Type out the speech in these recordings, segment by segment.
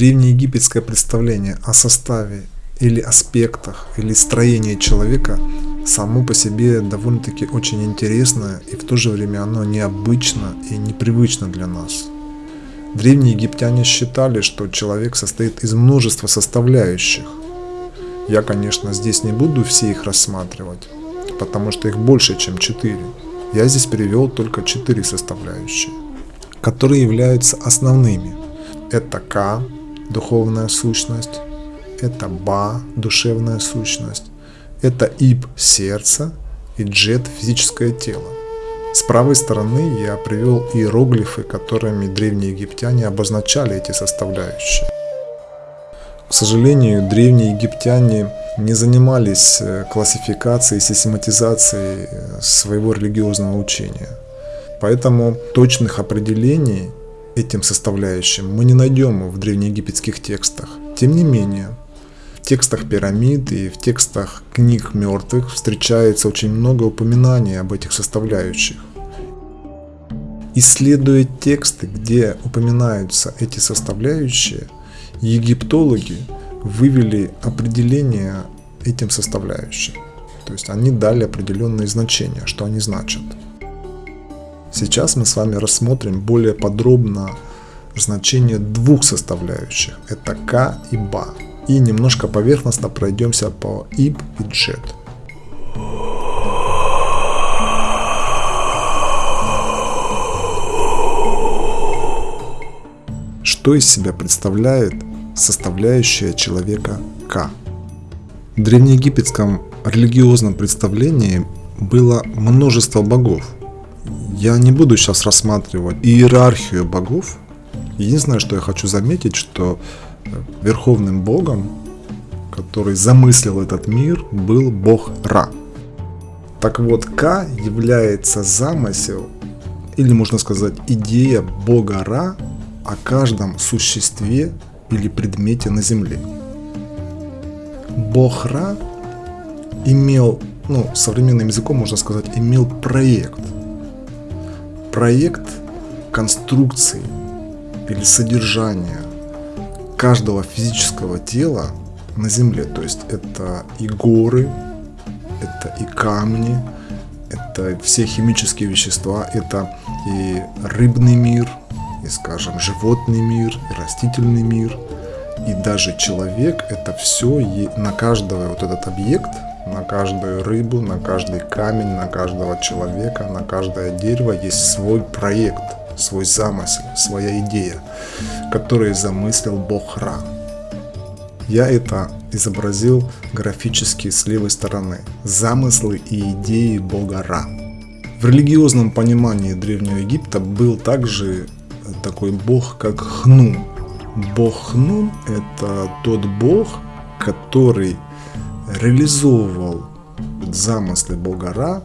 древнеегипетское представление о составе или аспектах или строении человека само по себе довольно-таки очень интересное и в то же время оно необычно и непривычно для нас. Древние египтяне считали, что человек состоит из множества составляющих. Я, конечно, здесь не буду все их рассматривать, потому что их больше, чем четыре. Я здесь привел только четыре составляющие, которые являются основными. Это К, духовная сущность, это Ба, душевная сущность, это Иб, сердце и Джет, физическое тело. С правой стороны я привел иероглифы, которыми древние египтяне обозначали эти составляющие. К сожалению, древние египтяне не занимались э, классификацией, систематизацией э, своего религиозного учения. Поэтому точных определений этим составляющим мы не найдем в древнеегипетских текстах. Тем не менее, в текстах пирамид и в текстах книг мертвых встречается очень много упоминаний об этих составляющих. Исследуя тексты, где упоминаются эти составляющие, египтологи вывели определение этим составляющим. То есть они дали определенные значения, что они значат. Сейчас мы с вами рассмотрим более подробно значение двух составляющих. Это К и Ба и немножко поверхностно пройдемся по ib и jet. Что из себя представляет составляющая человека К? В древнеегипетском религиозном представлении было множество богов. Я не буду сейчас рассматривать иерархию богов. Единственное, что я хочу заметить, что верховным богом, который замыслил этот мир, был бог Ра. Так вот, Ка является замысел, или можно сказать идея бога Ра о каждом существе или предмете на Земле. Бог Ра имел, ну, современным языком можно сказать, имел проект. Проект конструкции или содержания каждого физического тела на Земле. То есть это и горы, это и камни, это все химические вещества, это и рыбный мир, и, скажем, животный мир, и растительный мир, и даже человек, это все на каждого вот этот объект, на каждую рыбу, на каждый камень, на каждого человека, на каждое дерево есть свой проект – свой замысел, своя идея, которую замыслил Бог Ра. Я это изобразил графически с левой стороны. Замыслы и идеи Бога Ра. В религиозном понимании Древнего Египта был также такой бог, как Хнум. Бог Хнум – это тот бог, который реализовывал замыслы Бога Ра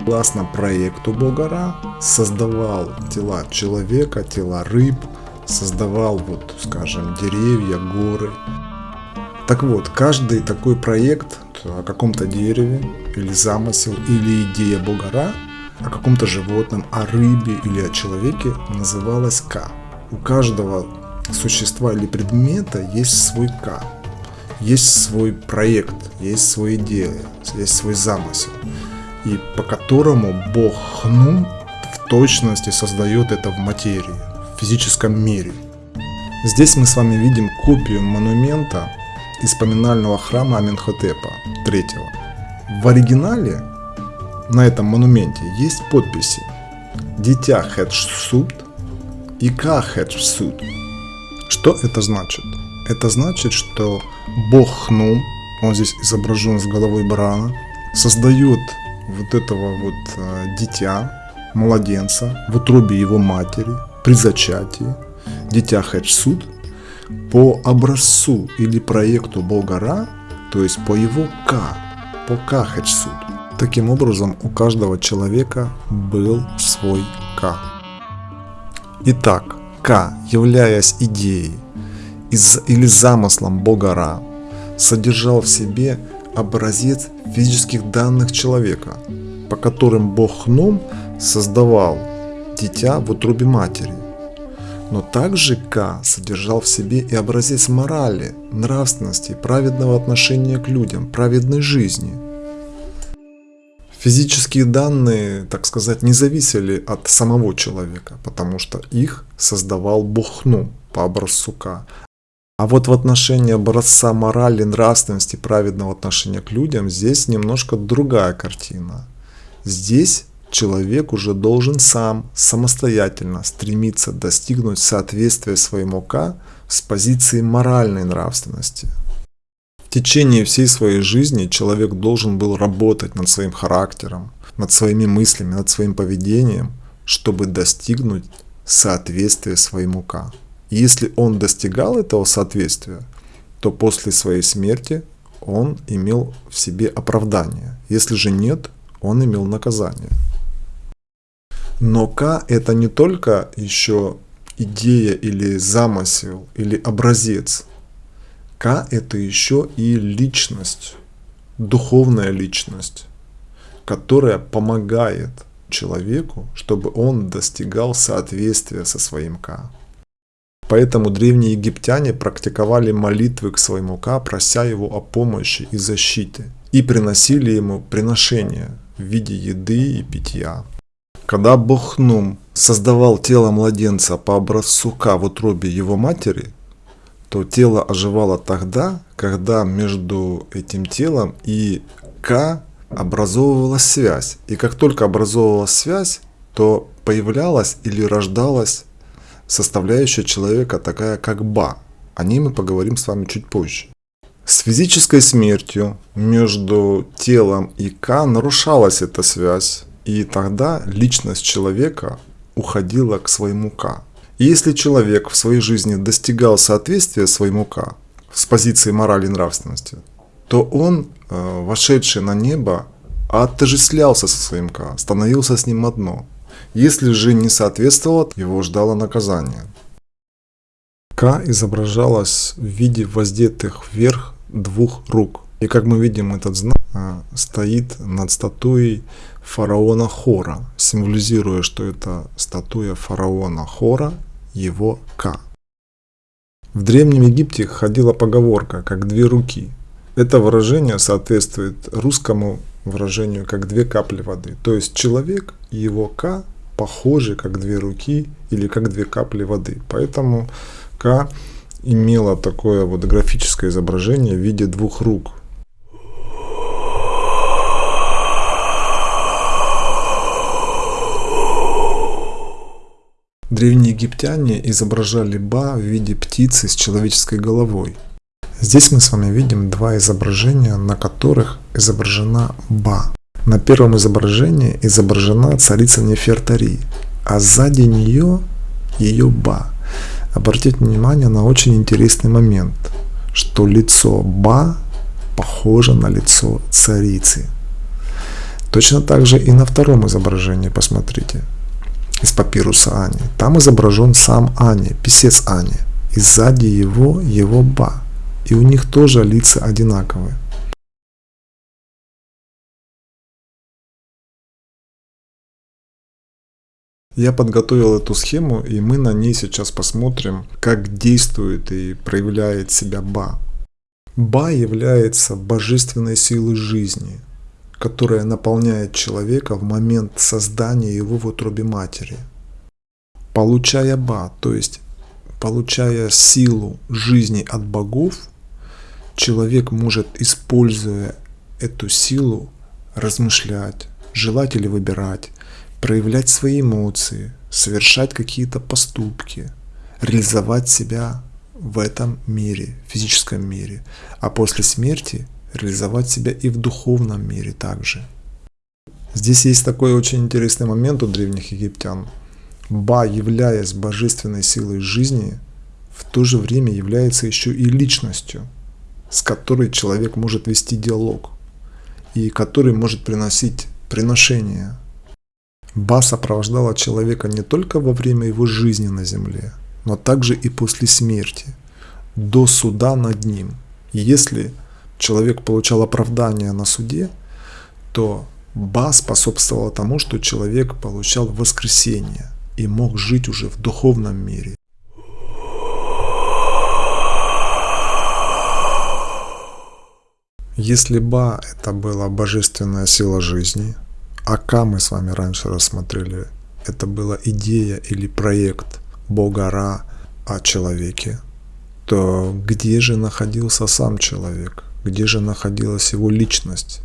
Согласно проекту Богара, создавал тела человека, тела рыб, создавал, вот, скажем, деревья, горы. Так вот, каждый такой проект о каком-то дереве, или замысел, или идея Богара, о каком-то животном, о рыбе или о человеке называлась К. У каждого существа или предмета есть свой К. Есть свой проект, есть своя идея, есть свой замысел и по которому Бог Хнум в точности создает это в материи, в физическом мире. Здесь мы с вами видим копию монумента из поминального храма Аменхотепа III. В оригинале на этом монументе есть подписи «Дитя Хедшсут» и «Ка Хедшсут». Что это значит? Это значит, что бог Хнум, он здесь изображен с головой барана, создает вот этого вот а, дитя, младенца в утробе его матери при зачатии, дитя Хеджсуд, по образцу или проекту Болгара, то есть по его К, по К Хеджсуд. Таким образом, у каждого человека был свой К. Итак, К, являясь идеей из, или замыслом Бога содержал в себе образец физических данных человека, по которым Бог Хном создавал дитя в утробе матери. Но также К содержал в себе и образец морали, нравственности, праведного отношения к людям, праведной жизни. Физические данные, так сказать, не зависели от самого человека, потому что их создавал Бухну по образцу К. А вот в отношении образца морали, нравственности, праведного отношения к людям, здесь немножко другая картина. Здесь человек уже должен сам, самостоятельно стремиться достигнуть соответствия своему «к» с позиции моральной нравственности. В течение всей своей жизни человек должен был работать над своим характером, над своими мыслями, над своим поведением, чтобы достигнуть соответствия своему «к». Если он достигал этого соответствия, то после своей смерти он имел в себе оправдание. Если же нет, он имел наказание. Но К это не только еще идея или замысел, или образец. К это еще и личность, духовная личность, которая помогает человеку, чтобы он достигал соответствия со своим К. Поэтому древние египтяне практиковали молитвы к своему Ка, прося его о помощи и защите, и приносили ему приношения в виде еды и питья. Когда Бог Нум создавал тело младенца по образцу Ка в утробе его матери, то тело оживало тогда, когда между этим телом и К образовывалась связь. И как только образовывалась связь, то появлялась или рождалась составляющая человека такая как Ба. О ней мы поговорим с вами чуть позже. С физической смертью между телом и К нарушалась эта связь, и тогда личность человека уходила к своему К. И если человек в своей жизни достигал соответствия своему К с позиции морали и нравственности, то он, э, вошедший на небо, отождествлялся со своим К, становился с ним одно. Если же не соответствовал, его ждало наказание. К изображалось в виде воздетых вверх двух рук. И как мы видим, этот знак э, стоит над статуей фараона Хора, символизируя, что это статуя фараона Хора, его К. В Древнем Египте ходила поговорка «как две руки». Это выражение соответствует русскому выражению «как две капли воды». То есть человек его К похожи как две руки или как две капли воды. Поэтому К имела такое вот графическое изображение в виде двух рук – Древние египтяне изображали Ба в виде птицы с человеческой головой. Здесь мы с вами видим два изображения, на которых изображена Ба. На первом изображении изображена царица Нефертари, а сзади нее ее Ба. Обратите внимание на очень интересный момент, что лицо Ба похоже на лицо царицы. Точно так же и на втором изображении, посмотрите из папируса Ани. Там изображен сам Ани, писец Ани. И сзади его его Ба. И у них тоже лица одинаковые. Я подготовил эту схему, и мы на ней сейчас посмотрим, как действует и проявляет себя Ба. Ба является божественной силой жизни – которая наполняет человека в момент создания его в утробе матери. Получая ба, то есть получая силу жизни от богов, человек может, используя эту силу, размышлять, желать или выбирать, проявлять свои эмоции, совершать какие-то поступки, реализовать себя в этом мире, физическом мире. А после смерти реализовать себя и в духовном мире также. Здесь есть такой очень интересный момент у древних египтян. Ба, являясь божественной силой жизни, в то же время является еще и личностью, с которой человек может вести диалог и который может приносить приношения. Ба сопровождала человека не только во время его жизни на земле, но также и после смерти, до суда над ним. Если человек получал оправдание на суде, то Ба способствовала тому, что человек получал воскресение и мог жить уже в духовном мире. Если Ба – это была божественная сила жизни – а Ка мы с вами раньше рассмотрели, это была идея или проект Бога Ра о человеке, то где же находился сам человек? Где же находилась его личность?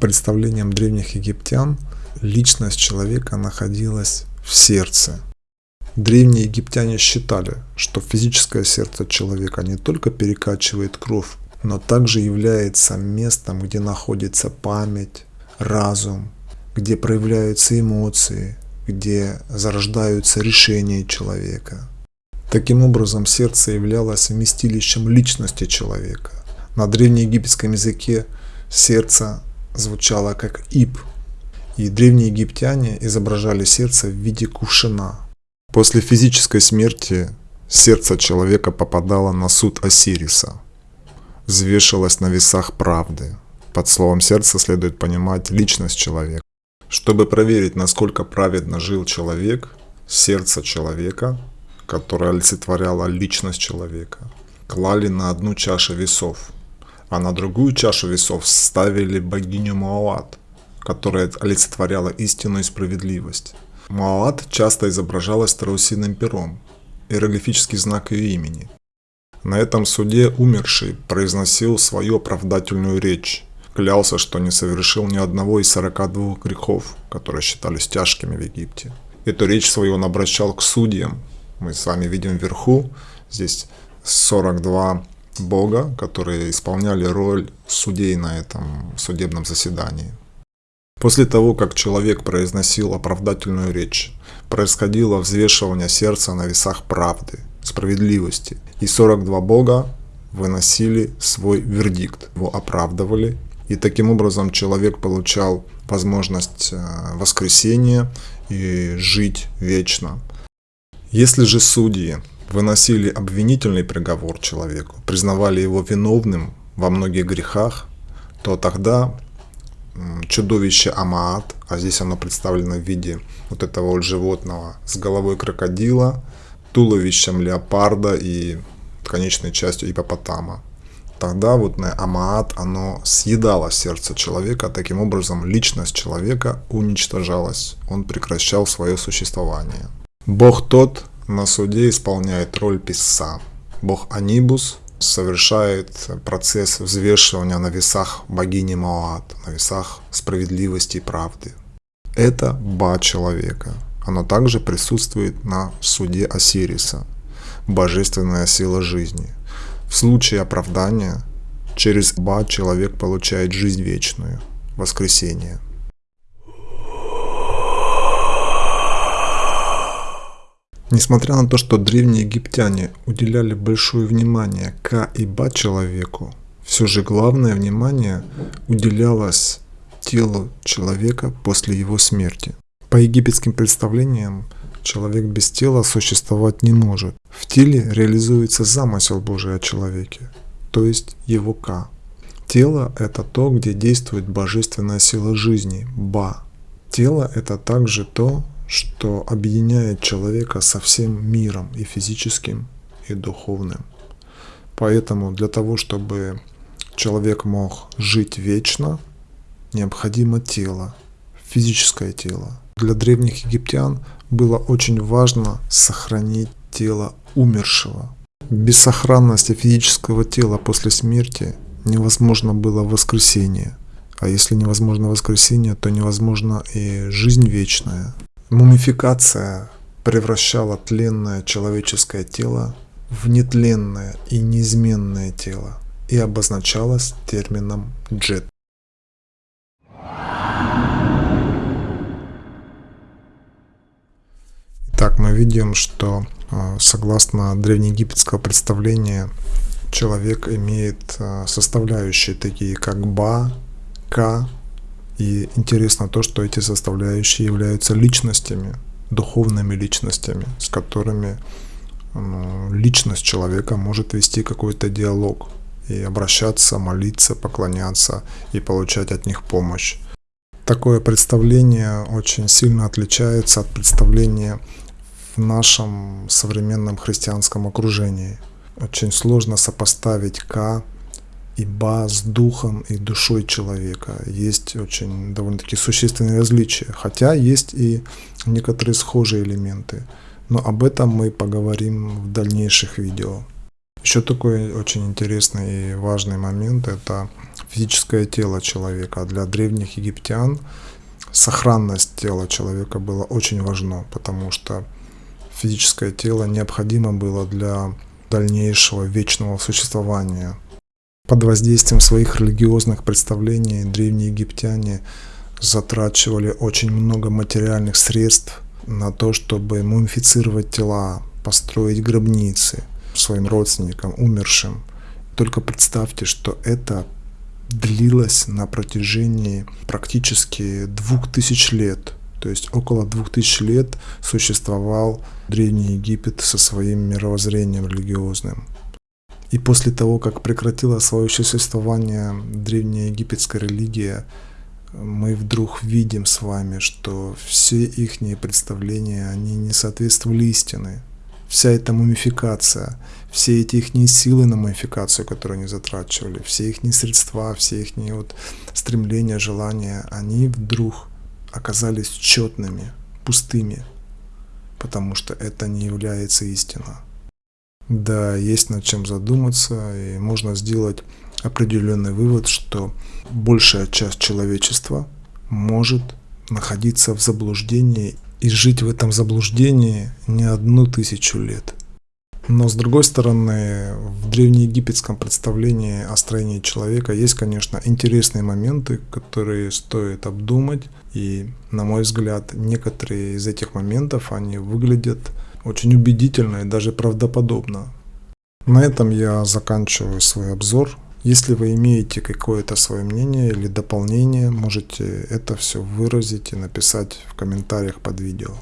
Представлением древних египтян личность человека находилась в сердце. Древние египтяне считали, что физическое сердце человека не только перекачивает кровь, но также является местом, где находится память, разум, где проявляются эмоции, где зарождаются решения человека. Таким образом, сердце являлось вместилищем личности человека. На древнеегипетском языке сердце звучало как «ип», и древние египтяне изображали сердце в виде кувшина. После физической смерти сердце человека попадало на суд Осириса, взвешивалось на весах правды. Под словом сердце следует понимать личность человека. Чтобы проверить, насколько праведно жил человек, сердце человека, которое олицетворяло личность человека, клали на одну чашу весов, а на другую чашу весов ставили богиню Маоат, которая олицетворяла истину и справедливость. Маоат часто изображалась страусиным пером, иероглифический знак ее имени. На этом суде умерший произносил свою оправдательную речь, клялся, что не совершил ни одного из 42 грехов, которые считались тяжкими в Египте. Эту речь свою он обращал к судьям. Мы с вами видим вверху, здесь 42 бога, которые исполняли роль судей на этом судебном заседании. После того, как человек произносил оправдательную речь, происходило взвешивание сердца на весах правды, справедливости, и 42 бога выносили свой вердикт, его оправдывали, и таким образом человек получал возможность э, воскресения и жить вечно. Если же судьи выносили обвинительный приговор человеку, признавали его виновным во многих грехах, то тогда чудовище Амаат, а здесь оно представлено в виде вот этого вот животного с головой крокодила, туловищем леопарда и конечной частью ипопотама. Тогда вот на Амаат оно съедало сердце человека, таким образом личность человека уничтожалась, он прекращал свое существование. Бог тот на суде исполняет роль писца. Бог Анибус совершает процесс взвешивания на весах богини Маоат, на весах справедливости и правды. Это Ба человека. Оно также присутствует на суде Осириса, божественная сила жизни. В случае оправдания через Ба человек получает жизнь вечную, воскресение – Несмотря на то, что древние египтяне уделяли большое внимание Ка и Ба человеку, все же главное внимание уделялось телу человека после его смерти. По египетским представлениям, человек без тела существовать не может. В теле реализуется замысел Божий о человеке, то есть его Ка. Тело – это то, где действует божественная сила жизни, Ба. Тело – это также то, что объединяет человека со всем миром и физическим, и духовным. Поэтому для того, чтобы человек мог жить вечно, необходимо тело, физическое тело. Для древних египтян было очень важно сохранить тело умершего. Без сохранности физического тела после смерти невозможно было воскресение. А если невозможно воскресение, то невозможно и жизнь вечная. Мумификация превращала тленное человеческое тело в нетленное и неизменное тело и обозначалась термином джет. Итак, мы видим, что согласно древнеегипетского представления человек имеет а, составляющие такие как ба, ка, и интересно то, что эти составляющие являются личностями, духовными личностями, с которыми ну, личность человека может вести какой-то диалог и обращаться, молиться, поклоняться и получать от них помощь. Такое представление очень сильно отличается от представления в нашем современном христианском окружении. Очень сложно сопоставить К ибо с духом и душой человека есть очень довольно-таки существенные различия, хотя есть и некоторые схожие элементы. Но об этом мы поговорим в дальнейших видео. Еще такой очень интересный и важный момент – это физическое тело человека. Для древних египтян сохранность тела человека была очень важна, потому что физическое тело необходимо было для дальнейшего вечного существования. Под воздействием своих религиозных представлений древние египтяне затрачивали очень много материальных средств на то, чтобы мумифицировать тела, построить гробницы своим родственникам, умершим. Только представьте, что это длилось на протяжении практически двух тысяч лет. То есть около двух тысяч лет существовал Древний Египет со своим мировоззрением религиозным. И после того, как прекратила свое существование древняя египетская религия, мы вдруг видим с вами, что все их представления, они не соответствовали истине. Вся эта мумификация, все эти их силы на мумификацию, которые они затрачивали, все их средства, все их вот стремления, желания, они вдруг оказались четными, пустыми, потому что это не является истиной. Да, есть над чем задуматься, и можно сделать определенный вывод, что большая часть человечества может находиться в заблуждении и жить в этом заблуждении не одну тысячу лет. Но с другой стороны, в древнеегипетском представлении о строении человека есть, конечно, интересные моменты, которые стоит обдумать. И, на мой взгляд, некоторые из этих моментов, они выглядят очень убедительно и даже правдоподобно. На этом я заканчиваю свой обзор. Если вы имеете какое-то свое мнение или дополнение, можете это все выразить и написать в комментариях под видео.